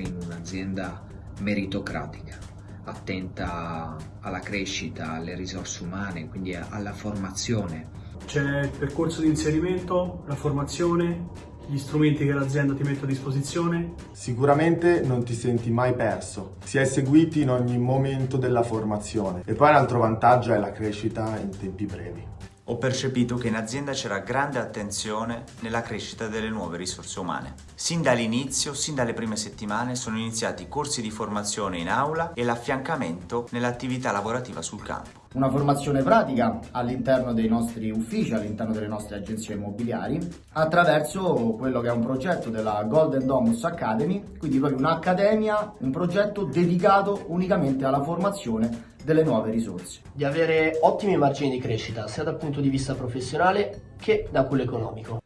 un'azienda meritocratica, attenta alla crescita, alle risorse umane, quindi alla formazione. C'è il percorso di inserimento, la formazione, gli strumenti che l'azienda ti mette a disposizione. Sicuramente non ti senti mai perso, si è seguiti in ogni momento della formazione e poi un altro vantaggio è la crescita in tempi brevi. Ho percepito che in azienda c'era grande attenzione nella crescita delle nuove risorse umane. Sin dall'inizio, sin dalle prime settimane, sono iniziati corsi di formazione in aula e l'affiancamento nell'attività lavorativa sul campo. Una formazione pratica all'interno dei nostri uffici, all'interno delle nostre agenzie immobiliari, attraverso quello che è un progetto della Golden Domus Academy, quindi proprio un'accademia, un progetto dedicato unicamente alla formazione delle nuove risorse. Di avere ottimi margini di crescita sia dal punto di vista professionale che da quello economico.